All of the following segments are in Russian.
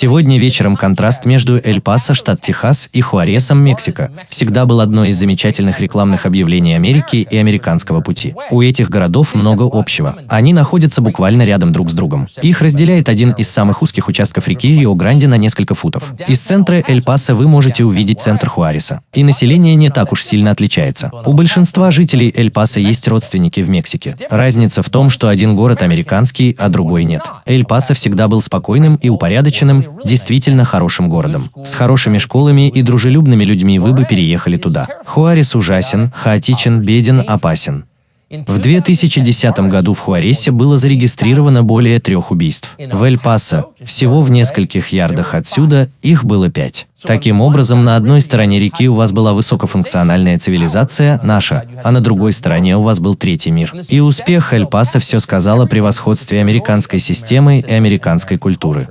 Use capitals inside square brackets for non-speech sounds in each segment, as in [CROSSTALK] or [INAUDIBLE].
Сегодня вечером контраст между Эль-Пасо, штат Техас, и Хуаресом, Мексика, всегда был одно из замечательных рекламных объявлений Америки и американского пути. У этих городов много общего. Они находятся буквально рядом друг с другом. Их разделяет один из самых узких участков реки Рио-Гранде на несколько футов. Из центра Эль-Пасо вы можете увидеть центр Хуареса. И население не так уж сильно отличается. У большинства жителей Эль-Пасо есть родственники в Мексике. Разница в том, что один город американский, а другой нет. Эль-Пасо всегда был спокойным и упорядоченным, действительно хорошим городом. С хорошими школами и дружелюбными людьми вы бы переехали туда. Хуарес ужасен, хаотичен, беден, опасен. В 2010 году в Хуаресе было зарегистрировано более трех убийств. В Эль-Пасо, всего в нескольких ярдах отсюда, их было пять. Таким образом, на одной стороне реки у вас была высокофункциональная цивилизация, наша, а на другой стороне у вас был третий мир. И успех Эль-Пасо все сказал о превосходстве американской системы и американской культуры.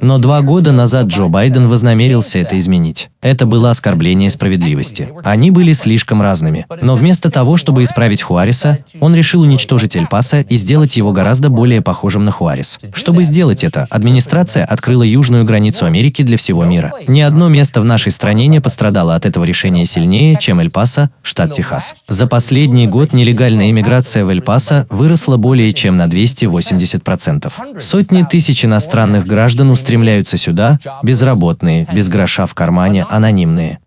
Но два года назад Джо Байден вознамерился это изменить. Это было оскорбление справедливости. Они были слишком разными. Но вместо того, чтобы исправить Хуареса, он решил уничтожить Эль-Пасо и сделать его гораздо более похожим на Хуарес. Чтобы сделать это, администрация открыла южную границу Америки для всего мира. Ни одно место в нашей стране не пострадало от этого решения сильнее, чем Эль-Пасо, штат Техас. За последний год нелегальная иммиграция в Эль-Пасо выросла более чем на 280%. Сотни тысяч иностранных граждан устремляются сюда, безработные, без гроша в кармане, анонимные.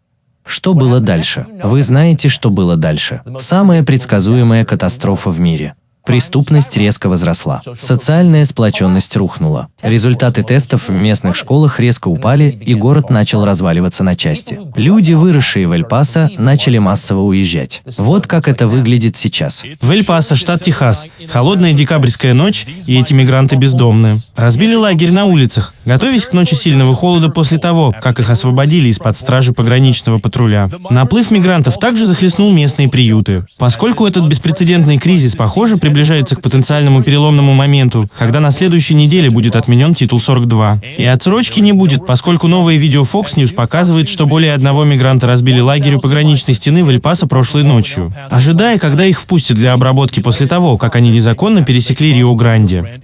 Что было дальше? Вы знаете, что было дальше. Самая предсказуемая катастрофа в мире. Преступность резко возросла. Социальная сплоченность рухнула. Результаты тестов в местных школах резко упали, и город начал разваливаться на части. Люди, выросшие в Эль-Пасо, начали массово уезжать. Вот как это выглядит сейчас. В Эль-Пасо, штат Техас. Холодная декабрьская ночь, и эти мигранты бездомные. Разбили лагерь на улицах, готовясь к ночи сильного холода после того, как их освободили из-под стражи пограничного патруля. Наплыв мигрантов также захлестнул местные приюты. Поскольку этот беспрецедентный кризис, похоже, приближается к потенциальному переломному моменту, когда на следующей неделе будет отменен титул 42. И отсрочки не будет, поскольку новое видео Fox News показывает, что более одного мигранта разбили лагерь у пограничной стены в Эль-Пасо прошлой ночью, ожидая, когда их впустят для обработки после того, как они незаконно пересекли Рио-Гранде.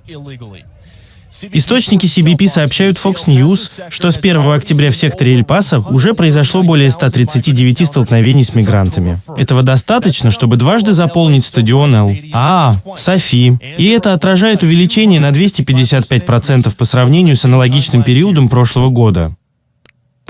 Источники CBP сообщают Fox News, что с 1 октября в секторе Эль-Пасо уже произошло более 139 столкновений с мигрантами. Этого достаточно, чтобы дважды заполнить стадион Эл. А, Софи. И это отражает увеличение на 255% по сравнению с аналогичным периодом прошлого года.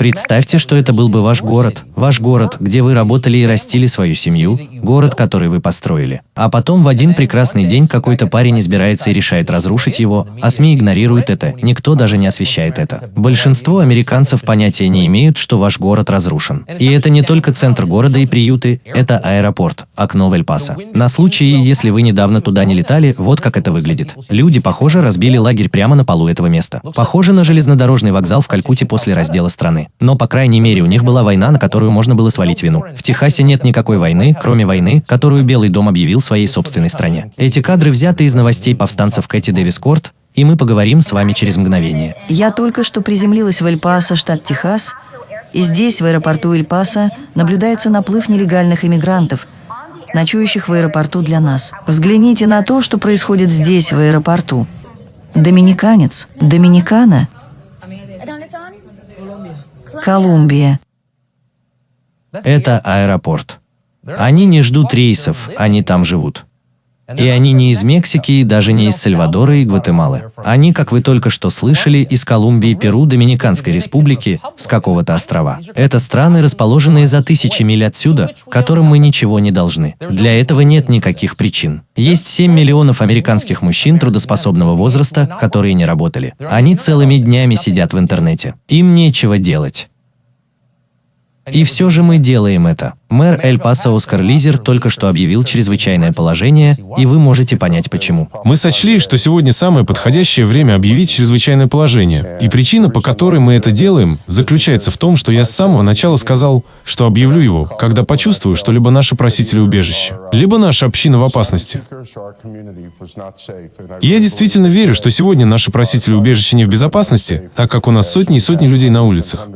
Представьте, что это был бы ваш город, ваш город, где вы работали и растили свою семью, город, который вы построили. А потом в один прекрасный день какой-то парень избирается и решает разрушить его, а СМИ игнорируют это, никто даже не освещает это. Большинство американцев понятия не имеют, что ваш город разрушен. И это не только центр города и приюты, это аэропорт, окно в Эль-Пасо. На случай, если вы недавно туда не летали, вот как это выглядит. Люди, похоже, разбили лагерь прямо на полу этого места. Похоже на железнодорожный вокзал в Калькутте после раздела страны. Но, по крайней мере, у них была война, на которую можно было свалить вину. В Техасе нет никакой войны, кроме войны, которую Белый дом объявил своей собственной стране. Эти кадры взяты из новостей повстанцев Кэти Дэвис Корт, и мы поговорим с вами через мгновение. Я только что приземлилась в Эль-Пасо, штат Техас, и здесь, в аэропорту Эль-Пасо, наблюдается наплыв нелегальных иммигрантов, ночующих в аэропорту для нас. Взгляните на то, что происходит здесь, в аэропорту. Доминиканец, Доминикана – Колумбия. Это аэропорт. Они не ждут рейсов, они там живут. И они не из Мексики и даже не из Сальвадора и Гватемалы. Они, как вы только что слышали, из Колумбии, Перу, Доминиканской республики, с какого-то острова. Это страны, расположенные за тысячи миль отсюда, которым мы ничего не должны. Для этого нет никаких причин. Есть 7 миллионов американских мужчин трудоспособного возраста, которые не работали. Они целыми днями сидят в интернете. Им нечего делать. И все же мы делаем это. Мэр Эль-Паса Оскар Лизер только что объявил чрезвычайное положение, и вы можете понять почему. Мы сочли, что сегодня самое подходящее время объявить чрезвычайное положение. И причина, по которой мы это делаем, заключается в том, что я с самого начала сказал, что объявлю его, когда почувствую, что либо наши просители убежища, либо наша община в опасности. И я действительно верю, что сегодня наши просители убежища не в безопасности, так как у нас сотни и сотни людей на улицах.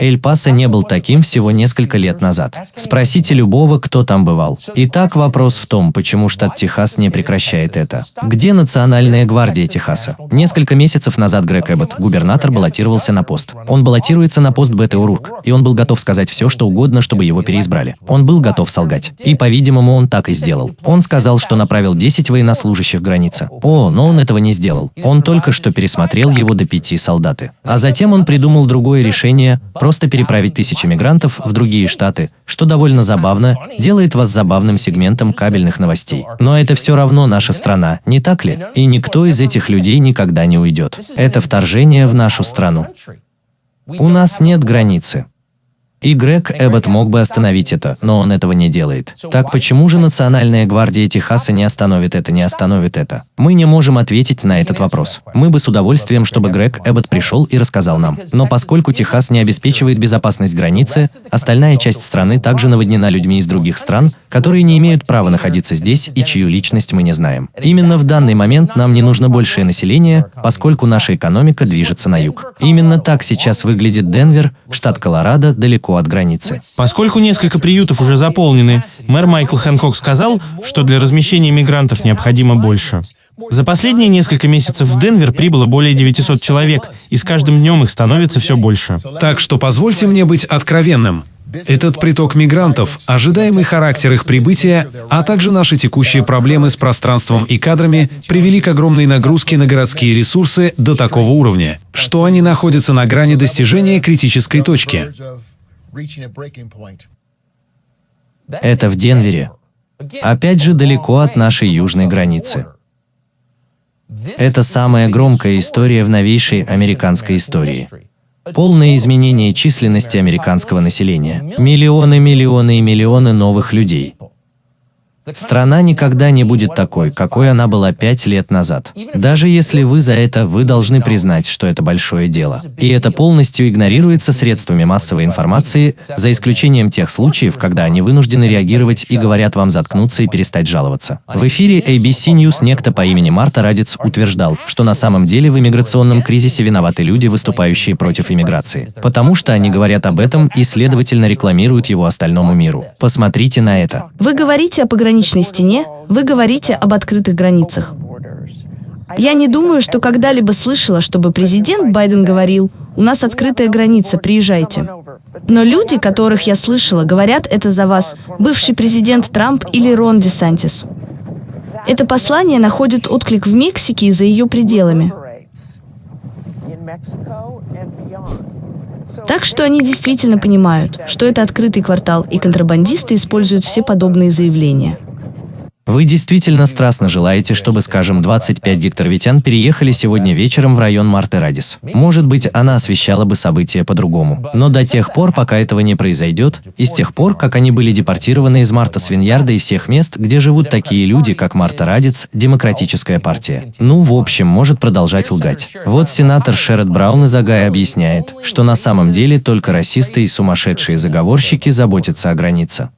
Эль-Пасо не был таким всего несколько лет назад. Спросите любого, кто там бывал. Итак, вопрос в том, почему штат Техас не прекращает это. Где Национальная гвардия Техаса? Несколько месяцев назад Грег Эббот, губернатор, баллотировался на пост. Он баллотируется на пост Бетты Урурк, и он был готов сказать все, что угодно, чтобы его переизбрали. Он был готов солгать. И, по-видимому, он так и сделал. Он сказал, что направил 10 военнослужащих границы. О, но он этого не сделал. Он только что пересмотрел его до пяти солдаты. А затем он придумал другое решение – просто переправить тысячи мигрантов в другие штаты, что довольно забавно, делает вас забавным сегментом кабельных новостей. Но это все равно наша страна, не так ли? И никто из этих людей никогда не уйдет. Это вторжение в нашу страну. У нас нет границы. И Грег Эббот мог бы остановить это, но он этого не делает. Так почему же Национальная гвардия Техаса не остановит это, не остановит это? Мы не можем ответить на этот вопрос. Мы бы с удовольствием, чтобы Грег Эббот пришел и рассказал нам. Но поскольку Техас не обеспечивает безопасность границы, остальная часть страны также наводнена людьми из других стран, которые не имеют права находиться здесь и чью личность мы не знаем. Именно в данный момент нам не нужно большее население, поскольку наша экономика движется на юг. Именно так сейчас выглядит Денвер, штат Колорадо, далеко далеко от границы. Поскольку несколько приютов уже заполнены, мэр Майкл Хэнкок сказал, что для размещения мигрантов необходимо больше. За последние несколько месяцев в Денвер прибыло более 900 человек, и с каждым днем их становится все больше. Так что позвольте мне быть откровенным. Этот приток мигрантов, ожидаемый характер их прибытия, а также наши текущие проблемы с пространством и кадрами привели к огромной нагрузке на городские ресурсы до такого уровня, что они находятся на грани достижения критической точки. Это в Денвере. Опять же, далеко от нашей южной границы. Это самая громкая история в новейшей американской истории. Полное изменение численности американского населения. Миллионы, миллионы и миллионы новых людей. Страна никогда не будет такой, какой она была пять лет назад. Даже если вы за это, вы должны признать, что это большое дело. И это полностью игнорируется средствами массовой информации, за исключением тех случаев, когда они вынуждены реагировать и говорят вам заткнуться и перестать жаловаться. В эфире ABC News некто по имени Марта Радец утверждал, что на самом деле в иммиграционном кризисе виноваты люди, выступающие против иммиграции. Потому что они говорят об этом и, следовательно, рекламируют его остальному миру. Посмотрите на это. Вы говорите о пограничной пограничной стене, вы говорите об открытых границах. Я не думаю, что когда-либо слышала, чтобы президент Байден говорил, у нас открытая граница, приезжайте. Но люди, которых я слышала, говорят это за вас, бывший президент Трамп или Рон Десантис. Это послание находит отклик в Мексике и за ее пределами. Так что они действительно понимают, что это открытый квартал, и контрабандисты используют все подобные заявления. Вы действительно страстно желаете, чтобы, скажем, 25 гектаровитян переехали сегодня вечером в район Марты Радис. Может быть, она освещала бы события по-другому. Но до тех пор, пока этого не произойдет, и с тех пор, как они были депортированы из Марта Свиньярда и всех мест, где живут такие люди, как Марта Радиц, Демократическая партия. Ну, в общем, может продолжать лгать. Вот сенатор Шеред Браун из Агая объясняет, что на самом деле только расисты и сумасшедшие заговорщики заботятся о границе.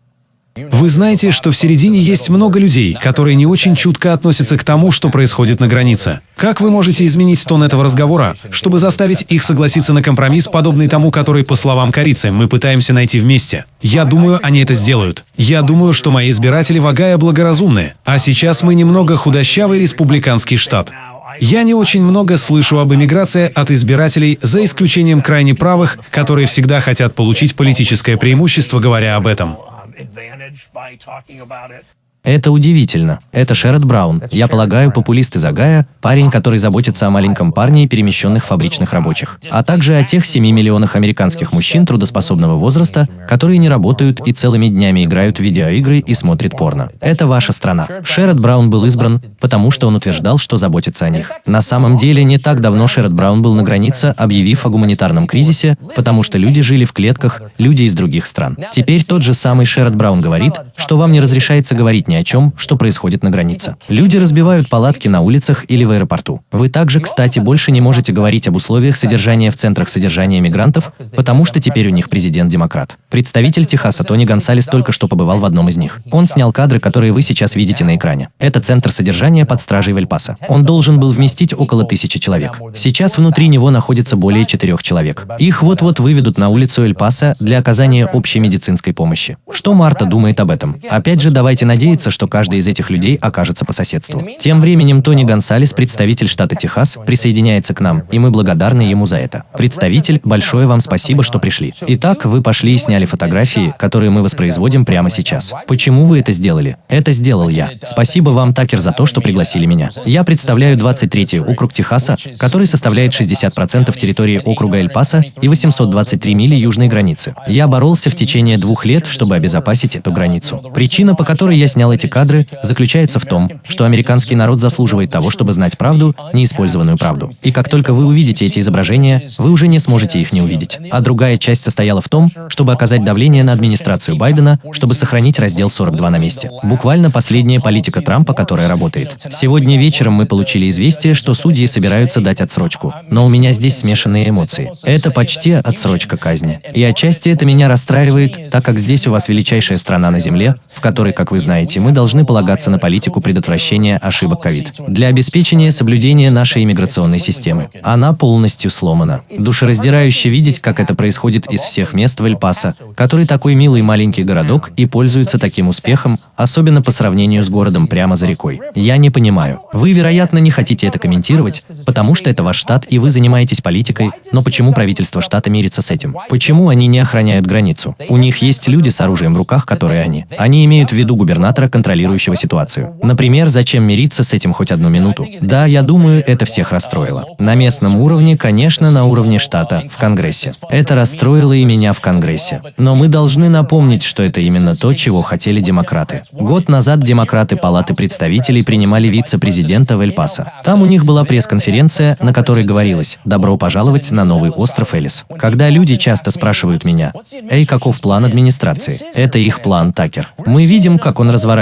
Вы знаете, что в середине есть много людей, которые не очень чутко относятся к тому, что происходит на границе. Как вы можете изменить тон этого разговора, чтобы заставить их согласиться на компромисс, подобный тому, который, по словам корицы, мы пытаемся найти вместе? Я думаю, они это сделают. Я думаю, что мои избиратели в Огайо благоразумны. А сейчас мы немного худощавый республиканский штат. Я не очень много слышу об эмиграции от избирателей, за исключением крайне правых, которые всегда хотят получить политическое преимущество, говоря об этом. Advantage by talking about it. Это удивительно. Это Шеред Браун. Я полагаю, популист из Агая, парень, который заботится о маленьком парне и перемещенных фабричных рабочих, а также о тех 7 миллионах американских мужчин трудоспособного возраста, которые не работают и целыми днями играют в видеоигры и смотрят порно. Это ваша страна. Шеред Браун был избран, потому что он утверждал, что заботится о них. На самом деле, не так давно Шеред Браун был на границе, объявив о гуманитарном кризисе, потому что люди жили в клетках, люди из других стран. Теперь тот же самый Шеред Браун говорит, что вам не разрешается говорить ни о чем, что происходит на границе. Люди разбивают палатки на улицах или в аэропорту. Вы также, кстати, больше не можете говорить об условиях содержания в центрах содержания мигрантов, потому что теперь у них президент-демократ. Представитель Техаса Тони Гонсалес только что побывал в одном из них. Он снял кадры, которые вы сейчас видите на экране. Это центр содержания под стражей Вельпаса. Он должен был вместить около тысячи человек. Сейчас внутри него находится более четырех человек. Их вот-вот выведут на улицу Эль-Паса для оказания общей медицинской помощи. Что Марта думает об этом? Опять же, давайте надеяться, что каждый из этих людей окажется по соседству. Тем временем Тони Гонсалес, представитель штата Техас, присоединяется к нам, и мы благодарны ему за это. Представитель, большое вам спасибо, что пришли. Итак, вы пошли и сняли фотографии, которые мы воспроизводим прямо сейчас. Почему вы это сделали? Это сделал я. Спасибо вам, Такер, за то, что пригласили меня. Я представляю 23-й округ Техаса, который составляет 60% территории округа Эль-Паса и 823 мили южной границы. Я боролся в течение двух лет, чтобы обезопасить эту границу. Причина, по которой я снял эти кадры, заключается в том, что американский народ заслуживает того, чтобы знать правду, неиспользованную правду. И как только вы увидите эти изображения, вы уже не сможете их не увидеть. А другая часть состояла в том, чтобы оказать давление на администрацию Байдена, чтобы сохранить раздел 42 на месте. Буквально последняя политика Трампа, которая работает. Сегодня вечером мы получили известие, что судьи собираются дать отсрочку. Но у меня здесь смешанные эмоции. Это почти отсрочка казни. И отчасти это меня расстраивает, так как здесь у вас величайшая страна на Земле, в которой, как вы знаете, мы должны полагаться на политику предотвращения ошибок ковид. Для обеспечения соблюдения нашей иммиграционной системы. Она полностью сломана. Душераздирающе видеть, как это происходит из всех мест в Эль-Пасо, который такой милый маленький городок и пользуется таким успехом, особенно по сравнению с городом прямо за рекой. Я не понимаю. Вы, вероятно, не хотите это комментировать, потому что это ваш штат и вы занимаетесь политикой, но почему правительство штата мирится с этим? Почему они не охраняют границу? У них есть люди с оружием в руках, которые они. Они имеют в виду губернатора, контролирующего ситуацию. Например, зачем мириться с этим хоть одну минуту? Да, я думаю, это всех расстроило. На местном уровне, конечно, на уровне штата, в Конгрессе. Это расстроило и меня в Конгрессе. Но мы должны напомнить, что это именно то, чего хотели демократы. Год назад демократы Палаты представителей принимали вице-президента в Эль-Пасо. Там у них была пресс-конференция, на которой говорилось «Добро пожаловать на новый остров Элис». Когда люди часто спрашивают меня «Эй, каков план администрации?» Это их план, Такер. Мы видим, как он разворачивается,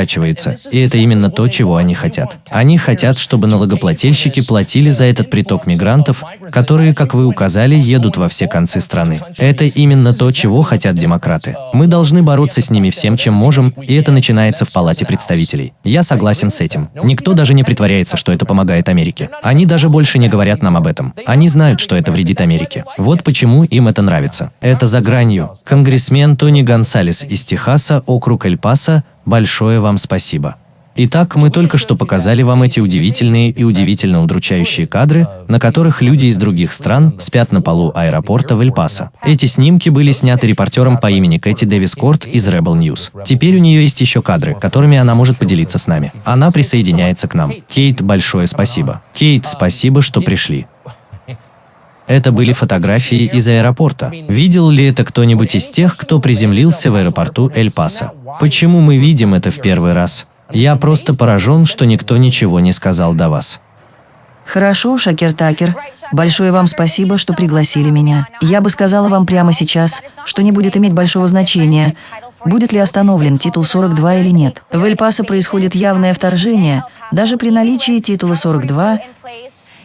и это именно то, чего они хотят. Они хотят, чтобы налогоплательщики платили за этот приток мигрантов, которые, как вы указали, едут во все концы страны. Это именно то, чего хотят демократы. Мы должны бороться с ними всем, чем можем, и это начинается в Палате представителей. Я согласен с этим. Никто даже не притворяется, что это помогает Америке. Они даже больше не говорят нам об этом. Они знают, что это вредит Америке. Вот почему им это нравится. Это за гранью. Конгрессмен Тони Гонсалес из Техаса, округ Эль-Паса, большое вам спасибо. Итак, мы только что показали вам эти удивительные и удивительно удручающие кадры, на которых люди из других стран спят на полу аэропорта в Эль-Пасо. Эти снимки были сняты репортером по имени Кэти Дэвис Корт из Rebel News. Теперь у нее есть еще кадры, которыми она может поделиться с нами. Она присоединяется к нам. Кейт, большое спасибо. Кейт, спасибо, что пришли. Это были фотографии из аэропорта. Видел ли это кто-нибудь из тех, кто приземлился в аэропорту Эль-Пасо? Почему мы видим это в первый раз? Я просто поражен, что никто ничего не сказал до вас. Хорошо, Шакер Такер. Большое вам спасибо, что пригласили меня. Я бы сказала вам прямо сейчас, что не будет иметь большого значения, будет ли остановлен титул 42 или нет. В Эль-Пасо происходит явное вторжение, даже при наличии титула 42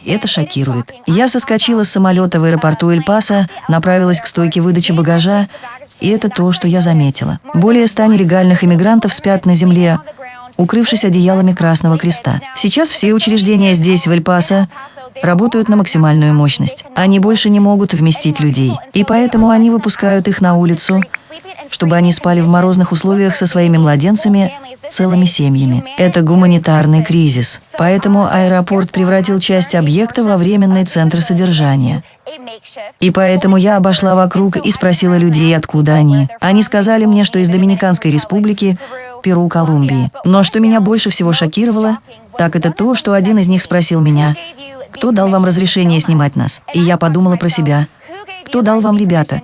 это шокирует. Я соскочила с самолета в аэропорту Эль-Пасо, направилась к стойке выдачи багажа, и это то, что я заметила. Более ста нелегальных иммигрантов спят на земле, укрывшись одеялами Красного Креста. Сейчас все учреждения здесь, в Эль-Пасо, работают на максимальную мощность. Они больше не могут вместить людей, и поэтому они выпускают их на улицу, чтобы они спали в морозных условиях со своими младенцами, целыми семьями. Это гуманитарный кризис. Поэтому аэропорт превратил часть объекта во временный центр содержания. И поэтому я обошла вокруг и спросила людей, откуда они. Они сказали мне, что из Доминиканской республики, Перу, Колумбии. Но что меня больше всего шокировало, так это то, что один из них спросил меня, кто дал вам разрешение снимать нас? И я подумала про себя. Кто дал вам, ребята,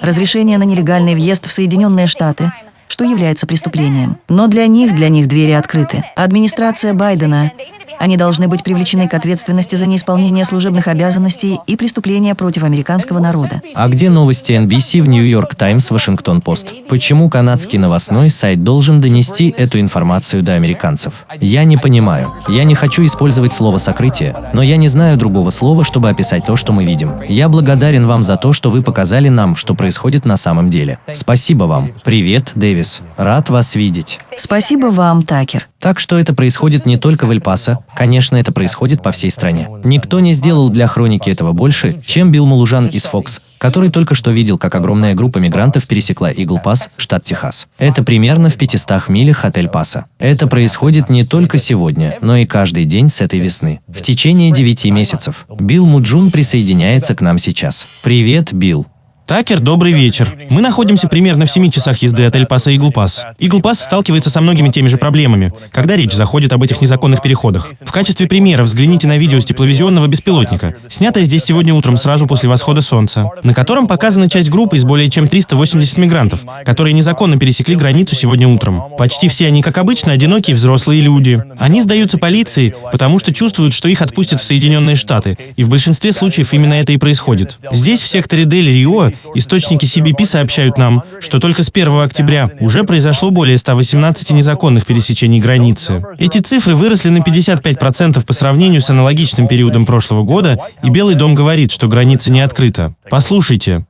разрешение на нелегальный въезд в Соединенные Штаты, что является преступлением? Но для них, для них двери открыты. Администрация Байдена, Они должны быть привлечены к ответственности за неисполнение служебных обязанностей и преступления против американского народа. А где новости NBC в Нью-Йорк Таймс, Вашингтон Пост? Почему канадский новостной сайт должен донести эту информацию до американцев? Я не понимаю. Я не хочу использовать слово «сокрытие», но я не знаю другого слова, чтобы описать то, что мы видим. Я благодарен вам за то, что вы показали нам, что происходит на самом деле. Спасибо вам. Привет, Дэвис. Рад вас видеть. Спасибо вам, Такер. Так что это происходит не только в Эль-Пасо, конечно, это происходит по всей стране. Никто не сделал для хроники этого больше, чем Билл Мулужан из Fox, который только что видел, как огромная группа мигрантов пересекла Игл-Пас, штат Техас. Это примерно в 500 милях от Эль-Паса. Это происходит не только сегодня, но и каждый день с этой весны. В течение 9 месяцев. Билл Муджун присоединяется к нам сейчас. Привет, Билл. Такер, добрый вечер. Мы находимся примерно в 7 часах езды от Эль-Паса и Иглпас. Иглпас сталкивается со многими теми же проблемами, когда речь заходит об этих незаконных переходах. В качестве примера взгляните на видео с тепловизионного беспилотника, снятое здесь сегодня утром сразу после восхода солнца, на котором показана часть группы из более чем 380 мигрантов, которые незаконно пересекли границу сегодня утром. Почти все они, как обычно, одинокие взрослые люди. Они сдаются полиции, потому что чувствуют, что их отпустят в Соединенные Штаты, и в большинстве случаев именно это и происходит. Здесь, в секторе Дель-Рио, Источники CBP сообщают нам, что только с 1 октября уже произошло более 118 незаконных пересечений границы. Эти цифры выросли на 55% по сравнению с аналогичным периодом прошлого года, и Белый дом говорит, что граница не открыта. Послушайте.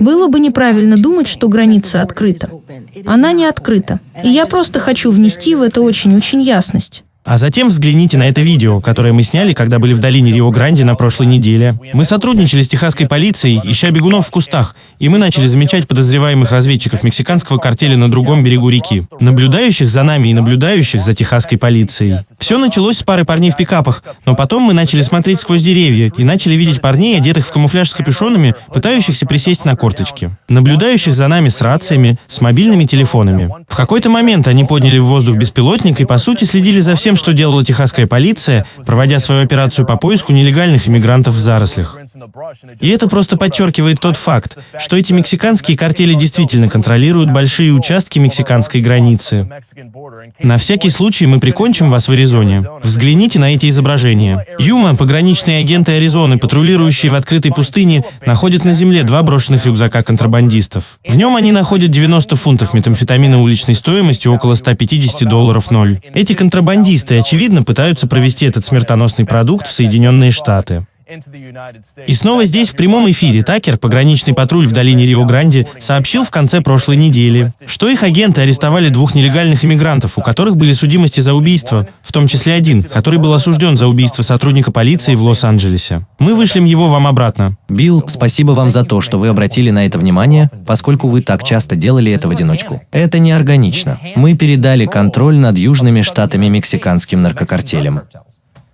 Было бы неправильно думать, что граница открыта. Она не открыта. И я просто хочу внести в это очень-очень ясность. А затем взгляните на это видео, которое мы сняли, когда были в долине Рио-Гранди на прошлой неделе. Мы сотрудничали с техасской полицией, ища бегунов в кустах, и мы начали замечать подозреваемых разведчиков мексиканского картеля на другом берегу реки, наблюдающих за нами и наблюдающих за техасской полицией. Все началось с пары парней в пикапах, но потом мы начали смотреть сквозь деревья и начали видеть парней, одетых в камуфляж с капюшонами, пытающихся присесть на корточки, наблюдающих за нами с рациями, с мобильными телефонами. В какой-то момент они подняли в воздух беспилотник и, по сути, следили за всем, тем, что делала техасская полиция, проводя свою операцию по поиску нелегальных иммигрантов в зарослях. И это просто подчеркивает тот факт, что эти мексиканские картели действительно контролируют большие участки мексиканской границы. На всякий случай мы прикончим вас в Аризоне. Взгляните на эти изображения. Юма, пограничные агенты Аризоны, патрулирующие в открытой пустыне, находят на земле два брошенных рюкзака контрабандистов. В нем они находят 90 фунтов метамфетамина уличной стоимостью около 150 долларов ноль. Эти контрабандисты Террористы, очевидно, пытаются провести этот смертоносный продукт в Соединенные Штаты. И снова здесь в прямом эфире Такер, пограничный патруль в долине Рио-Гранди, сообщил в конце прошлой недели, что их агенты арестовали двух нелегальных иммигрантов, у которых были судимости за убийство, в том числе один, который был осужден за убийство сотрудника полиции в Лос-Анджелесе. Мы вышлем его вам обратно. Билл, спасибо вам за то, что вы обратили на это внимание, поскольку вы так часто делали это в одиночку. Это неорганично. Мы передали контроль над южными штатами мексиканским наркокартелям.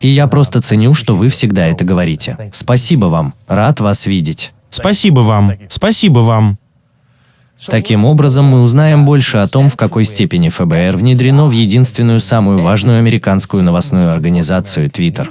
И я просто ценю, что вы всегда это говорите. Спасибо вам. Рад вас видеть. Спасибо вам. Спасибо вам. Таким образом, мы узнаем больше о том, в какой степени ФБР внедрено в единственную самую важную американскую новостную организацию Twitter.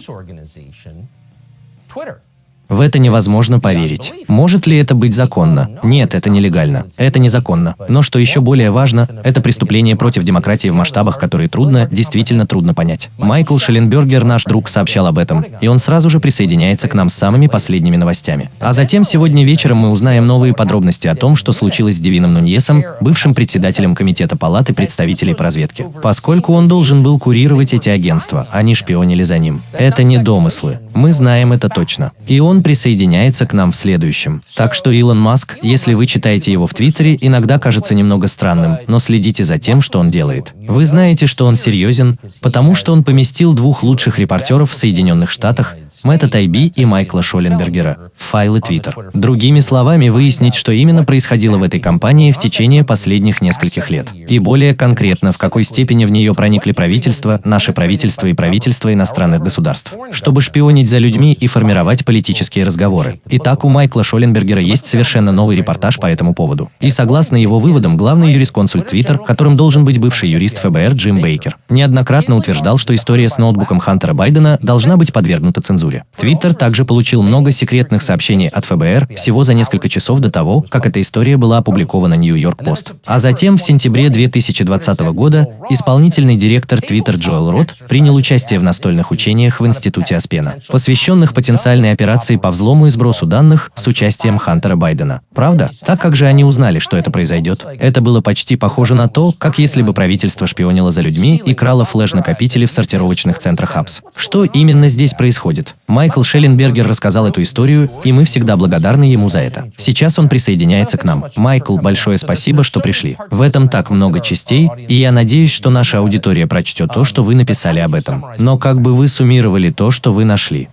В это невозможно поверить. Может ли это быть законно? Нет, это нелегально. Это незаконно. Но что еще более важно, это преступление против демократии в масштабах, которые трудно, действительно трудно понять. Майкл Шелленбергер, наш друг, сообщал об этом, и он сразу же присоединяется к нам с самыми последними новостями. А затем сегодня вечером мы узнаем новые подробности о том, что случилось с Девином Нуньесом, бывшим председателем Комитета Палаты представителей по разведке. Поскольку он должен был курировать эти агентства, они шпионили за ним. Это не домыслы. Мы знаем это точно. И он присоединяется к нам в следующем. Так что Илон Маск, если вы читаете его в Твиттере, иногда кажется немного странным, но следите за тем, что он делает. Вы знаете, что он серьезен, потому что он поместил двух лучших репортеров в Соединенных Штатах, Мэтта Тайби и Майкла Шоленбергера, в файлы Твиттер. Другими словами, выяснить, что именно происходило в этой компании в течение последних нескольких лет. И более конкретно, в какой степени в нее проникли правительства, наши правительства и правительства иностранных государств, чтобы шпионить за людьми и формировать политические телефонические разговоры. Итак, у Майкла Шоленбергера есть совершенно новый репортаж по этому поводу. И согласно его выводам, главный юрисконсульт Twitter, которым должен быть бывший юрист ФБР Джим Бейкер, неоднократно утверждал, что история с ноутбуком Хантера Байдена должна быть подвергнута цензуре. Твиттер также получил много секретных сообщений от ФБР всего за несколько часов до того, как эта история была опубликована Нью-Йорк Пост. А затем, в сентябре 2020 года, исполнительный директор Twitter Джоэл Рот принял участие в настольных учениях в Институте Аспена, посвященных потенциальной операции по взлому и сбросу данных с участием Хантера Байдена. Правда? Так как же они узнали, что это произойдет? Это было почти похоже на то, как если бы правительство шпионило за людьми и крало флеш-накопители в сортировочных центрах ХАПС. Что именно здесь происходит? Майкл Шелленбергер рассказал эту историю, и мы всегда благодарны ему за это. Сейчас он присоединяется к нам. Майкл, большое спасибо, что пришли. В этом так много частей, и я надеюсь, что наша аудитория прочтет то, что вы написали об этом. Но как бы вы суммировали то, что вы нашли?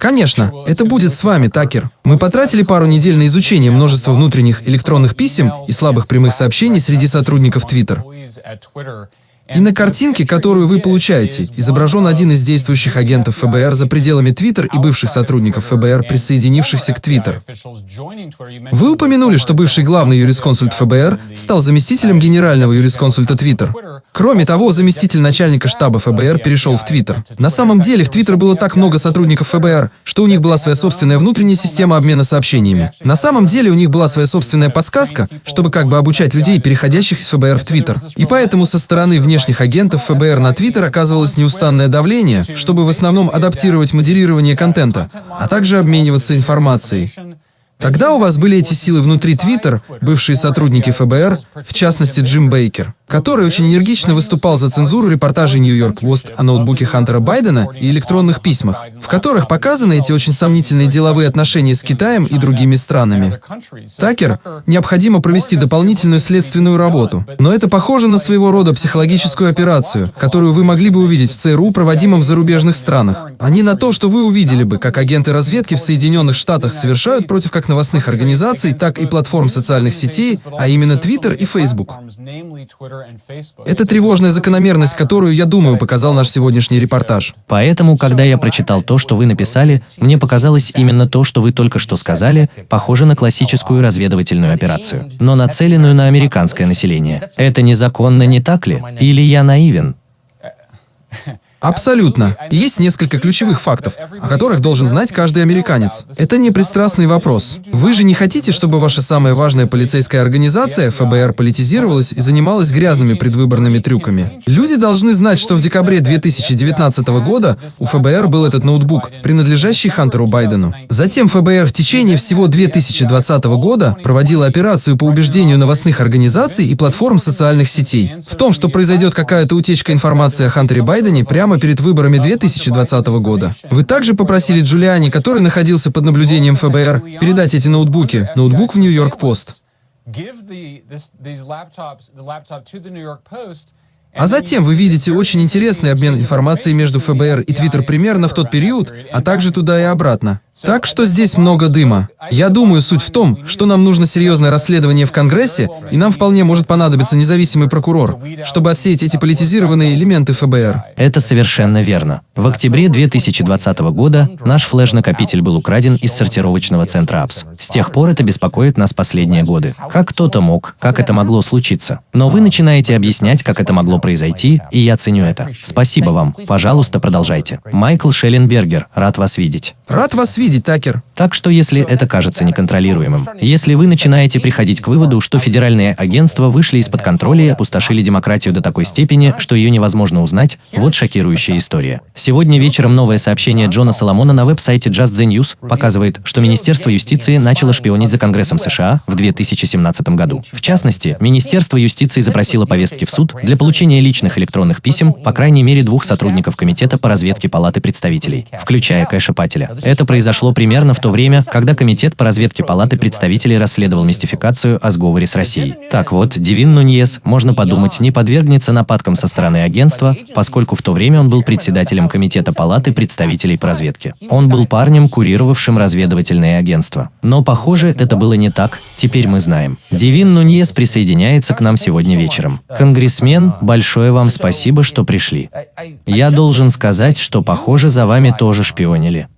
Конечно, это будет с вами, Такер. Мы потратили пару недель на изучение множества внутренних электронных писем и слабых прямых сообщений среди сотрудников Twitter. И на картинке, которую вы получаете, изображен один из действующих агентов ФБР за пределами Твиттер и бывших сотрудников ФБР, присоединившихся к Твиттер. Вы упомянули, что бывший главный юрисконсульт ФБР стал заместителем генерального юрисконсульта Твиттер. Кроме того, заместитель начальника штаба ФБР перешел в Твиттер. На самом деле, в Твиттер было так много сотрудников ФБР, что у них была своя собственная внутренняя система обмена сообщениями. На самом деле, у них была своя собственная подсказка, чтобы как бы обучать людей, переходящих из ФБР в Твиттер. И поэтому со стороны внешних внешних агентов ФБР на Твиттер оказывалось неустанное давление, чтобы в основном адаптировать модерирование контента, а также обмениваться информацией. Тогда у вас были эти силы внутри Твиттер, бывшие сотрудники ФБР, в частности Джим Бейкер который очень энергично выступал за цензуру репортажей Нью-Йорк Пост о ноутбуке Хантера Байдена и электронных письмах, в которых показаны эти очень сомнительные деловые отношения с Китаем и другими странами. Такер, необходимо провести дополнительную следственную работу, но это похоже на своего рода психологическую операцию, которую вы могли бы увидеть в ЦРУ, проводимом в зарубежных странах, а не на то, что вы увидели бы, как агенты разведки в Соединенных Штатах совершают против как новостных организаций, так и платформ социальных сетей, а именно Twitter и Facebook. Это тревожная закономерность, которую, я думаю, показал наш сегодняшний репортаж. Поэтому, когда я прочитал то, что вы написали, мне показалось именно то, что вы только что сказали, похоже на классическую разведывательную операцию, но нацеленную на американское население. Это незаконно, не так ли? Или я наивен? [LAUGHS] Абсолютно. Есть несколько ключевых фактов, о которых должен знать каждый американец. Это не пристрастный вопрос. Вы же не хотите, чтобы ваша самая важная полицейская организация, ФБР, политизировалась и занималась грязными предвыборными трюками. Люди должны знать, что в декабре 2019 года у ФБР был этот ноутбук, принадлежащий Хантеру Байдену. Затем ФБР в течение всего 2020 года проводила операцию по убеждению новостных организаций и платформ социальных сетей в том, что произойдет какая-то утечка информации о Хантере Байдене прямо прямо перед выборами 2020 года. Вы также попросили Джулиани, который находился под наблюдением ФБР, передать эти ноутбуки, ноутбук в Нью-Йорк Пост. А затем вы видите очень интересный обмен информацией между ФБР и Твиттер примерно в тот период, а также туда и обратно. Так что здесь много дыма. Я думаю, суть в том, что нам нужно серьезное расследование в Конгрессе, и нам вполне может понадобиться независимый прокурор, чтобы отсеять эти политизированные элементы ФБР. Это совершенно верно. В октябре 2020 года наш флеш-накопитель был украден из сортировочного центра АПС. С тех пор это беспокоит нас последние годы. Как кто-то мог, как это могло случиться. Но вы начинаете объяснять, как это могло произойти, и я ценю это. Спасибо вам. Пожалуйста, продолжайте. Майкл Шелленбергер, рад вас видеть. Рад вас видеть, Такер. Так что если это кажется неконтролируемым, если вы начинаете приходить к выводу, что федеральные агентства вышли из-под контроля и опустошили демократию до такой степени, что ее невозможно узнать, вот шокирующая история. Сегодня вечером новое сообщение Джона Соломона на веб-сайте Just the News показывает, что Министерство юстиции начало шпионить за Конгрессом США в 2017 году. В частности, Министерство юстиции запросило повестки в суд для получения личных электронных писем по крайней мере двух сотрудников Комитета по разведке Палаты представителей, включая Кэша Пателя. Это произошло примерно в то время, когда Комитет по разведке Палаты представителей расследовал мистификацию о сговоре с Россией. Так вот, Дивин Нуньес, можно подумать, не подвергнется нападкам со стороны агентства, поскольку в то время он был председателем Комитета Палаты представителей по разведке. Он был парнем, курировавшим разведывательное агентство. Но, похоже, это было не так, теперь мы знаем. Дивин Нуньес присоединяется к нам сегодня вечером. Конгрессмен, большое вам спасибо, что пришли. Я должен сказать, что, похоже, за вами тоже шпионили.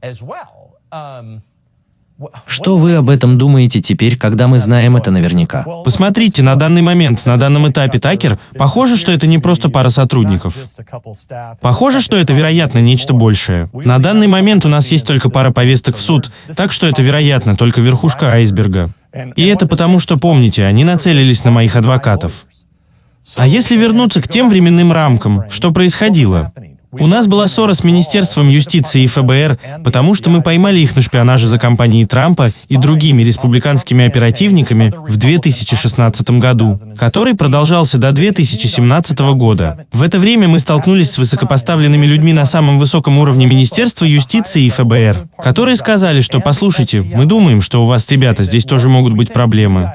Что вы об этом думаете теперь, когда мы знаем это наверняка? Посмотрите, на данный момент, на данном этапе Такер, похоже, что это не просто пара сотрудников. Похоже, что это, вероятно, нечто большее. На данный момент у нас есть только пара повесток в суд, так что это, вероятно, только верхушка айсберга. И это потому, что, помните, они нацелились на моих адвокатов. А если вернуться к тем временным рамкам, что происходило? У нас была ссора с Министерством юстиции и ФБР, потому что мы поймали их на шпионаже за компанией Трампа и другими республиканскими оперативниками в 2016 году, который продолжался до 2017 года. В это время мы столкнулись с высокопоставленными людьми на самом высоком уровне Министерства юстиции и ФБР, которые сказали, что «послушайте, мы думаем, что у вас, ребята, здесь тоже могут быть проблемы.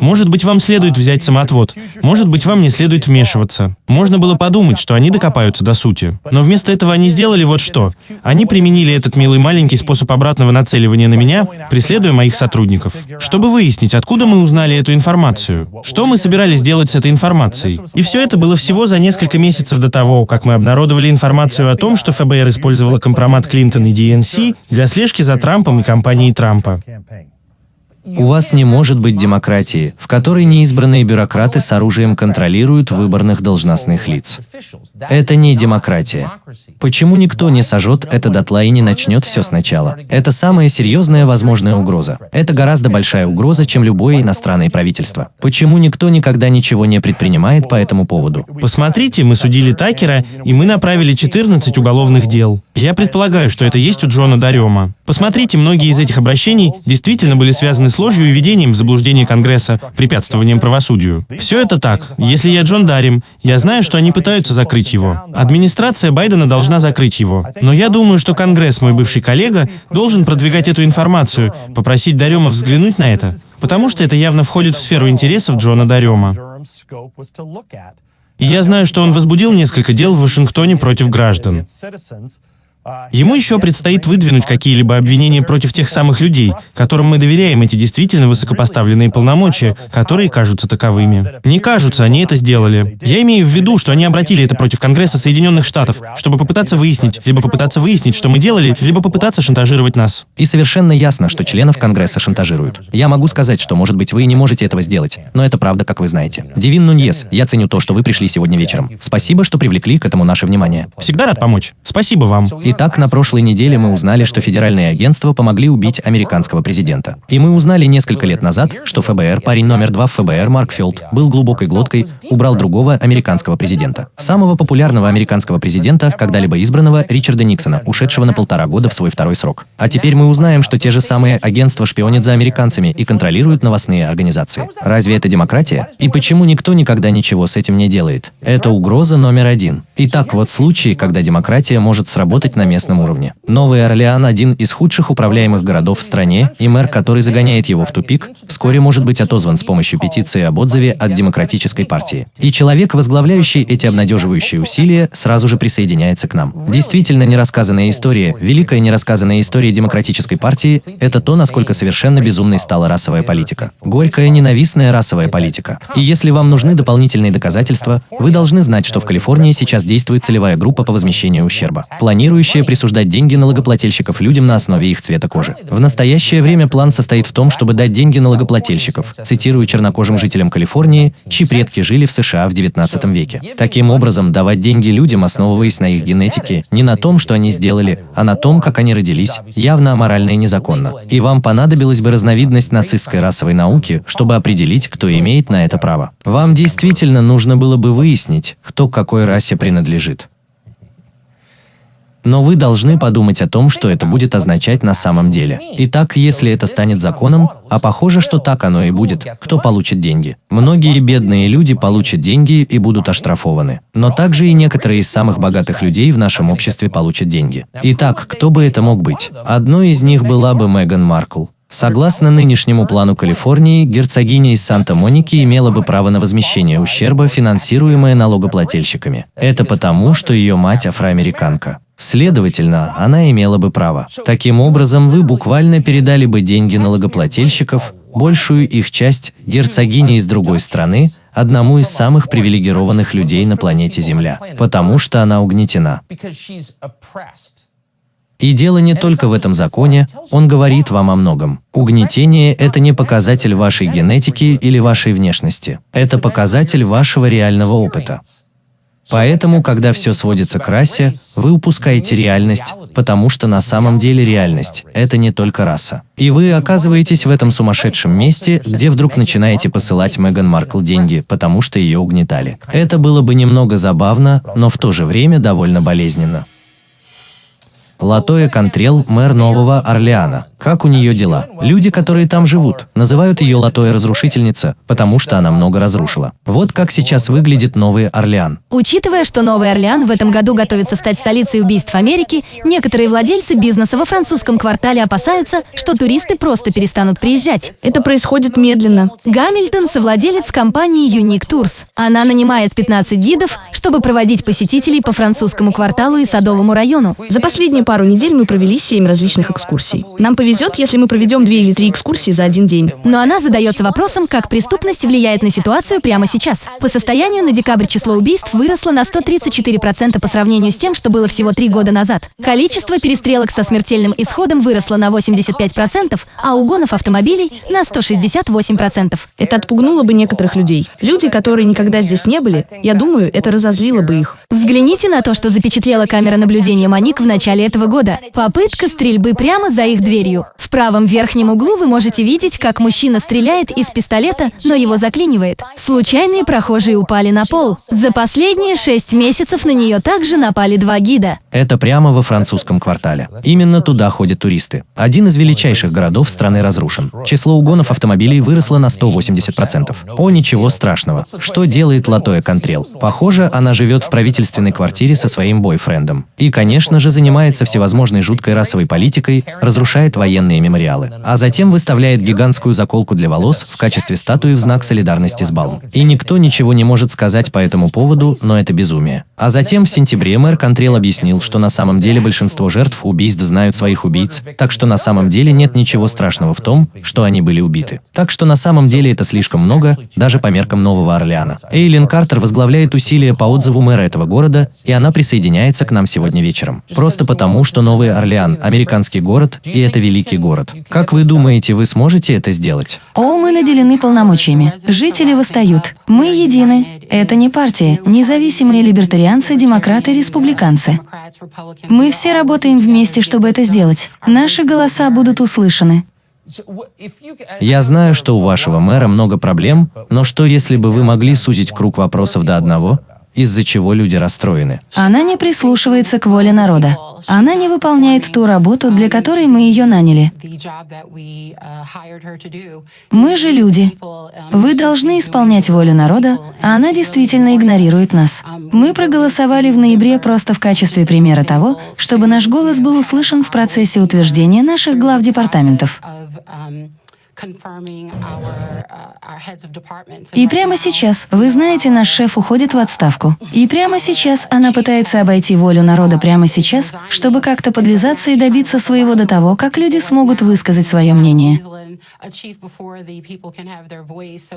Может быть, вам следует взять самоотвод, может быть, вам не следует вмешиваться». Можно было подумать, что они докопаются докопаются до сути. Но вместо этого они сделали вот что. Они применили этот милый маленький способ обратного нацеливания на меня, преследуя моих сотрудников. Чтобы выяснить, откуда мы узнали эту информацию. Что мы собирались делать с этой информацией. И все это было всего за несколько месяцев до того, как мы обнародовали информацию о том, что ФБР использовала компромат Клинтон и ДНС для слежки за Трампом и компанией Трампа. У вас не может быть демократии, в которой неизбранные бюрократы с оружием контролируют выборных должностных лиц. Это не демократия. Почему никто не сожжет это дотла и не начнет все сначала? Это самая серьезная возможная угроза. Это гораздо большая угроза, чем любое иностранное правительство. Почему никто никогда ничего не предпринимает по этому поводу? Посмотрите, мы судили Такера, и мы направили 14 уголовных дел. Я предполагаю, что это есть у Джона Дарема. Посмотрите, многие из этих обращений действительно были связаны с ложью и введением в заблуждение Конгресса, препятствованием правосудию. Все это так. Если я Джон Дарим, я знаю, что они пытаются закрыть его. Администрация Байдена должна закрыть его. Но я думаю, что Конгресс, мой бывший коллега, должен продвигать эту информацию, попросить Дарема взглянуть на это, потому что это явно входит в сферу интересов Джона Дарема. И я знаю, что он возбудил несколько дел в Вашингтоне против граждан. Ему еще предстоит выдвинуть какие-либо обвинения против тех самых людей, которым мы доверяем эти действительно высокопоставленные полномочия, которые кажутся таковыми. Не кажутся, они это сделали. Я имею в виду, что они обратили это против Конгресса Соединенных Штатов, чтобы попытаться выяснить, либо попытаться выяснить, что мы делали, либо попытаться шантажировать нас. И совершенно ясно, что членов Конгресса шантажируют. Я могу сказать, что, может быть, вы не можете этого сделать, но это правда, как вы знаете. Дивин Нуньес, я ценю то, что вы пришли сегодня вечером. Спасибо, что привлекли к этому наше внимание. Всегда рад помочь. Спасибо вам. Итак, на прошлой неделе мы узнали, что федеральные агентства помогли убить американского президента. И мы узнали несколько лет назад, что ФБР, парень номер два в ФБР Маркфилд, был глубокой глоткой, убрал другого американского президента. Самого популярного американского президента, когда-либо избранного, Ричарда Никсона, ушедшего на полтора года в свой второй срок. А теперь мы узнаем, что те же самые агентства шпионят за американцами и контролируют новостные организации. Разве это демократия? И почему никто никогда ничего с этим не делает? Это угроза номер один. Итак, вот случаи, когда демократия может сработать на местном уровне. Новый Орлеан – один из худших управляемых городов в стране, и мэр, который загоняет его в тупик, вскоре может быть отозван с помощью петиции об отзыве от Демократической партии. И человек, возглавляющий эти обнадеживающие усилия, сразу же присоединяется к нам. Действительно нерассказанная история, великая нерассказанная история Демократической партии – это то, насколько совершенно безумной стала расовая политика. Горькая, ненавистная расовая политика. И если вам нужны дополнительные доказательства, вы должны знать, что в Калифорнии сейчас действует целевая группа по возмещению ущерба, планирующая присутствовать присуждать деньги налогоплательщиков людям на основе их цвета кожи. В настоящее время план состоит в том, чтобы дать деньги налогоплательщиков, цитирую чернокожим жителям Калифорнии, чьи предки жили в США в 19 веке. Таким образом, давать деньги людям, основываясь на их генетике, не на том, что они сделали, а на том, как они родились, явно аморально и незаконно. И вам понадобилась бы разновидность нацистской расовой науки, чтобы определить, кто имеет на это право. Вам действительно нужно было бы выяснить, кто к какой расе принадлежит. Но вы должны подумать о том, что это будет означать на самом деле. Итак, если это станет законом, а похоже, что так оно и будет, кто получит деньги? Многие бедные люди получат деньги и будут оштрафованы. Но также и некоторые из самых богатых людей в нашем обществе получат деньги. Итак, кто бы это мог быть? Одной из них была бы Меган Маркл. Согласно нынешнему плану Калифорнии, герцогиня из Санта-Моники имела бы право на возмещение ущерба, финансируемое налогоплательщиками. Это потому, что ее мать афроамериканка. Следовательно, она имела бы право. Таким образом, вы буквально передали бы деньги налогоплательщиков, большую их часть герцогине из другой страны, одному из самых привилегированных людей на планете Земля, потому что она угнетена. И дело не только в этом законе, он говорит вам о многом. Угнетение – это не показатель вашей генетики или вашей внешности. Это показатель вашего реального опыта. Поэтому, когда все сводится к расе, вы упускаете реальность, потому что на самом деле реальность – это не только раса. И вы оказываетесь в этом сумасшедшем месте, где вдруг начинаете посылать Меган Маркл деньги, потому что ее угнетали. Это было бы немного забавно, но в то же время довольно болезненно. Латоя Контрел, мэр Нового Орлеана. Как у нее дела? Люди, которые там живут, называют ее Латоя Разрушительница, потому что она много разрушила. Вот как сейчас выглядит Новый Орлеан. Учитывая, что Новый Орлеан в этом году готовится стать столицей убийств Америки, некоторые владельцы бизнеса во французском квартале опасаются, что туристы просто перестанут приезжать. Это происходит медленно. Гамильтон – совладелец компании Unique Tours. Она нанимает 15 гидов, чтобы проводить посетителей по французскому кварталу и Садовому району. За последние пару недель мы провели семь различных экскурсий. Нам повезет, если мы проведем две или три экскурсии за один день. Но она задается вопросом, как преступность влияет на ситуацию прямо сейчас. По состоянию на декабрь число убийств выросло на 134% по сравнению с тем, что было всего три года назад. Количество перестрелок со смертельным исходом выросло на 85%, а угонов автомобилей на 168%. Это отпугнуло бы некоторых людей. Люди, которые никогда здесь не были, я думаю, это разозлило бы их. Взгляните на то, что запечатлела камера наблюдения Маник в начале этого года. Попытка стрельбы прямо за их дверью. В правом верхнем углу вы можете видеть, как мужчина стреляет из пистолета, но его заклинивает. Случайные прохожие упали на пол. За последние шесть месяцев на нее также напали два гида. Это прямо во французском квартале. Именно туда ходят туристы. Один из величайших городов страны разрушен. Число угонов автомобилей выросло на 180%. О, ничего страшного. Что делает Латоя Контрел? Похоже, она живет в правительственной квартире со своим бойфрендом. И, конечно же, занимается всевозможной жуткой расовой политикой, разрушает военные мемориалы. А затем выставляет гигантскую заколку для волос в качестве статуи в знак солидарности с Балм. И никто ничего не может сказать по этому поводу, но это безумие. А затем в сентябре мэр Контрел объяснил, что на самом деле большинство жертв убийств знают своих убийц, так что на самом деле нет ничего страшного в том, что они были убиты. Так что на самом деле это слишком много, даже по меркам Нового Орлеана. Эйлин Картер возглавляет усилия по отзыву мэра этого города, и она присоединяется к нам сегодня вечером. Просто потому, что Новый Орлеан – американский город, и это великий город. Как вы думаете, вы сможете это сделать? О, мы наделены полномочиями. Жители восстают. Мы едины. Это не партия. Независимые либертарианцы, демократы, республиканцы. Мы все работаем вместе, чтобы это сделать. Наши голоса будут услышаны. Я знаю, что у вашего мэра много проблем, но что если бы вы могли сузить круг вопросов до одного, из-за чего люди расстроены? Она не прислушивается к воле народа. Она не выполняет ту работу, для которой мы ее наняли. Мы же люди. Вы должны исполнять волю народа, а она действительно игнорирует нас. Мы проголосовали в ноябре просто в качестве примера того, чтобы наш голос был услышан в процессе утверждения наших глав департаментов. И прямо сейчас, вы знаете, наш шеф уходит в отставку. И прямо сейчас она пытается обойти волю народа прямо сейчас, чтобы как-то подлизаться и добиться своего до того, как люди смогут высказать свое мнение.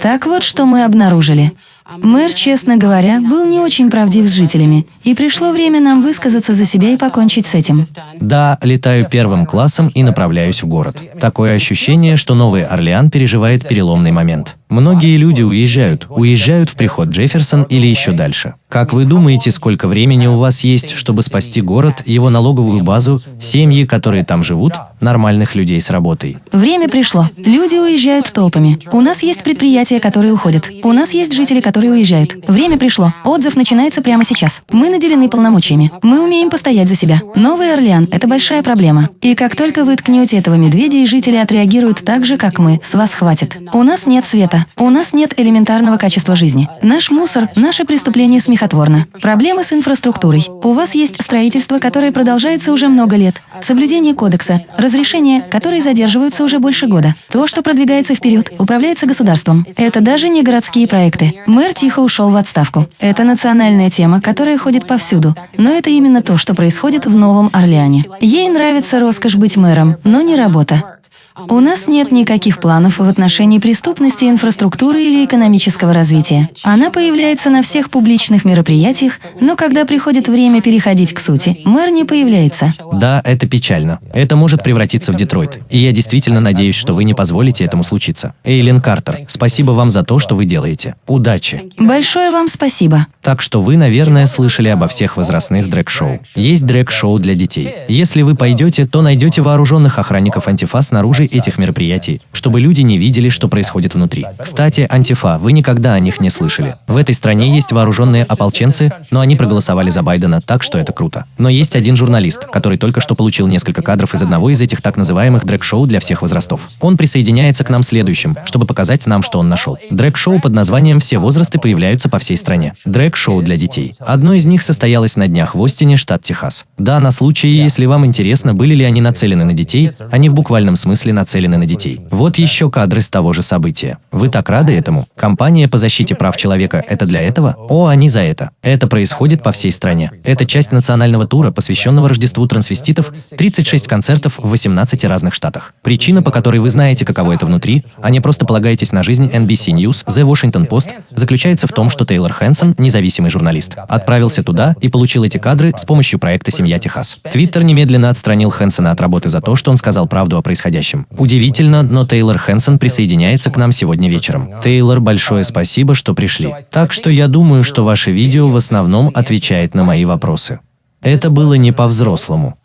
Так вот, что мы обнаружили. Мэр, честно говоря, был не очень правдив с жителями, и пришло время нам высказаться за себя и покончить с этим. Да, летаю первым классом и направляюсь в город. Такое ощущение, что Новый Орлеан переживает переломный момент. Многие люди уезжают, уезжают в приход Джефферсон или еще дальше. Как вы думаете, сколько времени у вас есть, чтобы спасти город, его налоговую базу, семьи, которые там живут, нормальных людей с работой? Время пришло. Люди уезжают толпами. У нас есть предприятия, которые уходят. У нас есть жители, которые уезжают. Время пришло. Отзыв начинается прямо сейчас. Мы наделены полномочиями. Мы умеем постоять за себя. Новый Орлеан – это большая проблема. И как только вы ткнете этого медведя, и жители отреагируют так же, как мы, с вас хватит. У нас нет света. У нас нет элементарного качества жизни. Наш мусор, наши преступления смехотворно. Проблемы с инфраструктурой. У вас есть строительство, которое продолжается уже много лет. Соблюдение кодекса. Разрешения, которые задерживаются уже больше года. То, что продвигается вперед, управляется государством. Это даже не городские проекты. Мэр тихо ушел в отставку. Это национальная тема, которая ходит повсюду. Но это именно то, что происходит в Новом Орлеане. Ей нравится роскошь быть мэром, но не работа. У нас нет никаких планов в отношении преступности, инфраструктуры или экономического развития. Она появляется на всех публичных мероприятиях, но когда приходит время переходить к сути, мэр не появляется. Да, это печально. Это может превратиться в Детройт. И я действительно надеюсь, что вы не позволите этому случиться. Эйлин Картер, спасибо вам за то, что вы делаете. Удачи. Большое вам спасибо. Так что вы, наверное, слышали обо всех возрастных дрэк-шоу. Есть дрэк-шоу для детей. Если вы пойдете, то найдете вооруженных охранников антифа снаружи этих мероприятий, чтобы люди не видели, что происходит внутри. Кстати, антифа, вы никогда о них не слышали. В этой стране есть вооруженные ополченцы, но они проголосовали за Байдена, так что это круто. Но есть один журналист, который только что получил несколько кадров из одного из этих так называемых дрэк-шоу для всех возрастов. Он присоединяется к нам следующим, чтобы показать нам, что он нашел. Дрэк-шоу под названием «Все возрасты появляются по всей стране». Дрэк-шоу для детей. Одно из них состоялось на днях в Остине, штат Техас. Да, на случай, если вам интересно, были ли они нацелены на детей, они в буквальном смысле нацелены на детей. Вот еще кадры с того же события. Вы так рады этому? Компания по защите прав человека – это для этого? О, они за это. Это происходит по всей стране. Это часть национального тура, посвященного Рождеству трансвеститов, 36 концертов в 18 разных штатах. Причина, по которой вы знаете, каково это внутри, а не просто полагаетесь на жизнь NBC News, The Washington Post, заключается в том, что Тейлор Хэнсон, независимый журналист, отправился туда и получил эти кадры с помощью проекта «Семья Техас». Твиттер немедленно отстранил Хэнсона от работы за то, что он сказал правду о происходящем. Удивительно, но Тейлор Хэнсон присоединяется к нам сегодня вечером. Тейлор, большое спасибо, что пришли. Так что я думаю, что ваше видео в основном отвечает на мои вопросы. Это было не по-взрослому.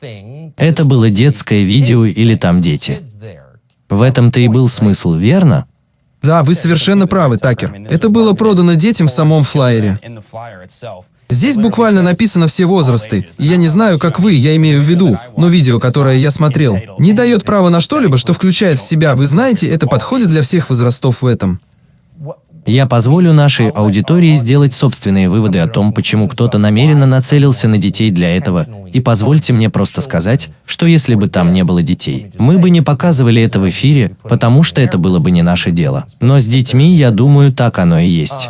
Это было детское видео или там дети. В этом-то и был смысл, верно? Да, вы совершенно правы, Такер. Это было продано детям в самом флайере. Здесь буквально написано все возрасты. Я не знаю, как вы, я имею в виду, но видео, которое я смотрел, не дает права на что-либо, что включает в себя, вы знаете, это подходит для всех возрастов в этом. Я позволю нашей аудитории сделать собственные выводы о том, почему кто-то намеренно нацелился на детей для этого, и позвольте мне просто сказать, что если бы там не было детей, мы бы не показывали это в эфире, потому что это было бы не наше дело. Но с детьми, я думаю, так оно и есть.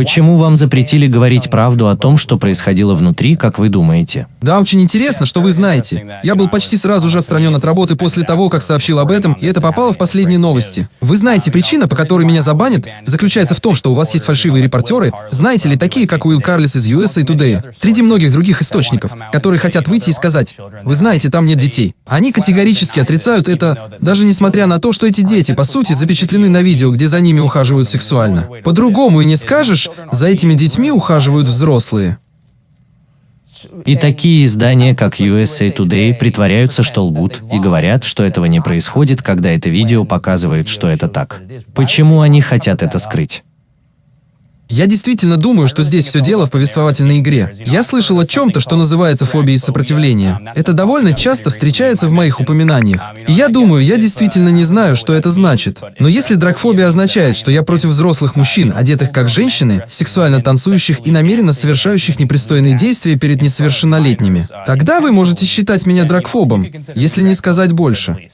Почему вам запретили говорить правду о том, что происходило внутри, как вы думаете? Да, очень интересно, что вы знаете. Я был почти сразу же отстранен от работы после того, как сообщил об этом, и это попало в последние новости. Вы знаете, причина, по которой меня забанят, заключается в том, что у вас есть фальшивые репортеры, знаете ли, такие, как Уилл Карлис из USA Today, среди многих других источников, которые хотят выйти и сказать, вы знаете, там нет детей. Они категорически отрицают это, даже несмотря на то, что эти дети, по сути, запечатлены на видео, где за ними ухаживают сексуально. По-другому и не скажешь, за этими детьми ухаживают взрослые. И такие издания, как USA Today, притворяются, что лгут, и говорят, что этого не происходит, когда это видео показывает, что это так. Почему они хотят это скрыть? Я действительно думаю, что здесь все дело в повествовательной игре. Я слышал о чем-то, что называется фобией сопротивления. Это довольно часто встречается в моих упоминаниях. И я думаю, я действительно не знаю, что это значит. Но если драгфобия означает, что я против взрослых мужчин, одетых как женщины, сексуально танцующих и намеренно совершающих непристойные действия перед несовершеннолетними, тогда вы можете считать меня драгфобом, если не сказать больше.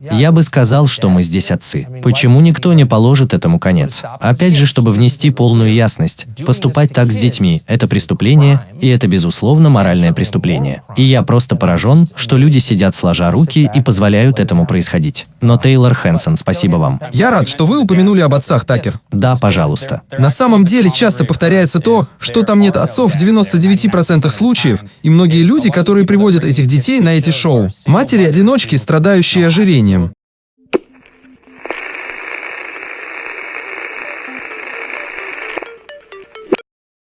Я бы сказал, что мы здесь отцы. Почему никто не положит этому конец? Опять же, чтобы внести полную ясность. Поступать так с детьми – это преступление, и это, безусловно, моральное преступление. И я просто поражен, что люди сидят сложа руки и позволяют этому происходить. Но Тейлор Хэнсон, спасибо вам. Я рад, что вы упомянули об отцах, Такер. Да, пожалуйста. На самом деле часто повторяется то, что там нет отцов в 99% случаев, и многие люди, которые приводят этих детей на эти шоу, матери-одиночки, страдающие ожирением жизни.